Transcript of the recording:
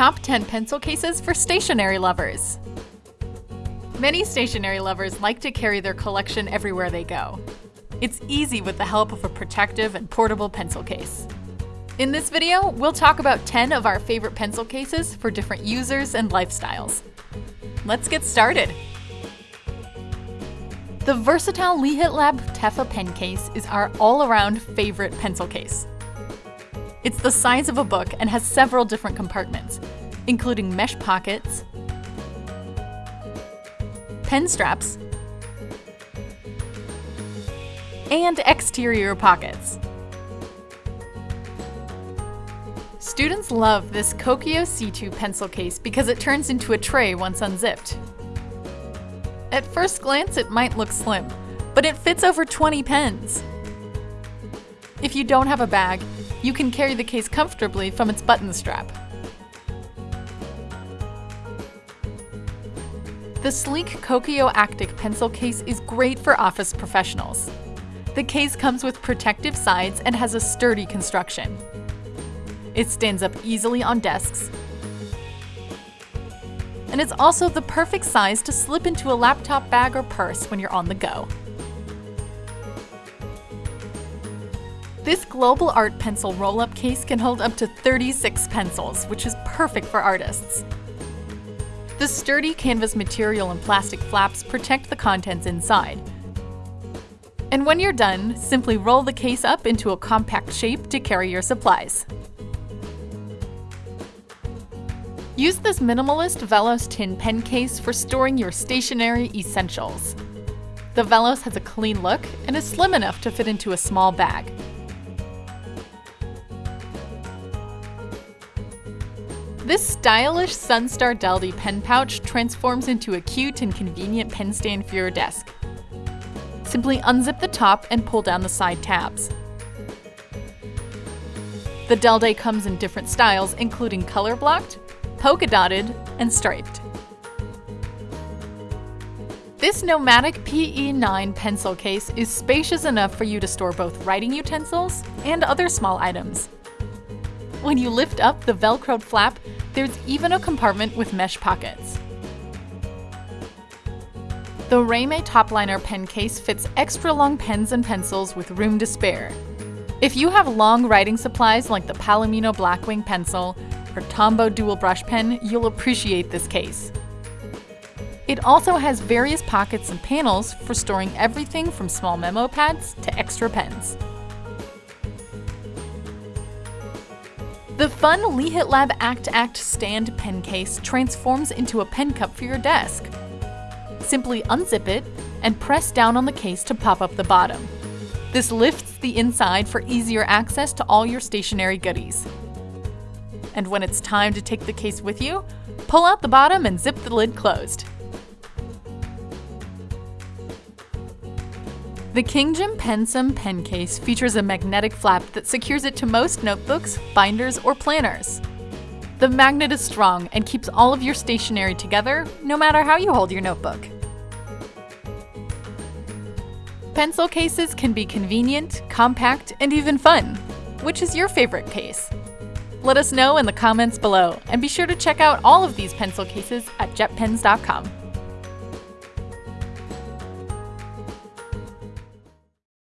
Top 10 Pencil Cases for Stationery Lovers Many stationery lovers like to carry their collection everywhere they go. It's easy with the help of a protective and portable pencil case. In this video, we'll talk about 10 of our favorite pencil cases for different users and lifestyles. Let's get started! The versatile Lihit Lab Teffa pen case is our all-around favorite pencil case. It's the size of a book and has several different compartments, including mesh pockets, pen straps, and exterior pockets. Students love this Kokuyo C2 pencil case because it turns into a tray once unzipped. At first glance, it might look slim, but it fits over 20 pens. If you don't have a bag, you can carry the case comfortably from its button strap. The sleek Kokuyo Actic pencil case is great for office professionals. The case comes with protective sides and has a sturdy construction. It stands up easily on desks, and it's also the perfect size to slip into a laptop bag or purse when you're on the go. This Global Art Pencil roll-up case can hold up to 36 pencils, which is perfect for artists. The sturdy canvas material and plastic flaps protect the contents inside. And when you're done, simply roll the case up into a compact shape to carry your supplies. Use this minimalist Velos tin pen case for storing your stationery essentials. The Velos has a clean look and is slim enough to fit into a small bag. This stylish Sunstar Delde pen pouch transforms into a cute and convenient pen stand for your desk. Simply unzip the top and pull down the side tabs. The Delde comes in different styles, including color blocked, polka dotted, and striped. This Nomadic PE9 pencil case is spacious enough for you to store both writing utensils and other small items. When you lift up the velcroed flap, there's even a compartment with mesh pockets. The Raymay Topliner pen case fits extra long pens and pencils with room to spare. If you have long writing supplies like the Palomino Blackwing pencil or Tombow dual brush pen, you'll appreciate this case. It also has various pockets and panels for storing everything from small memo pads to extra pens. The fun Lihit Lab Actact stand pen case transforms into a pen cup for your desk. Simply unzip it and press down on the case to pop up the bottom. This lifts the inside for easier access to all your stationery goodies. And when it's time to take the case with you, pull out the bottom and zip the lid closed. The KingJim Pensum pen case features a magnetic flap that secures it to most notebooks, binders, or planners. The magnet is strong and keeps all of your stationery together, no matter how you hold your notebook. Pencil cases can be convenient, compact, and even fun. Which is your favorite case? Let us know in the comments below, and be sure to check out all of these pencil cases at jetpens.com.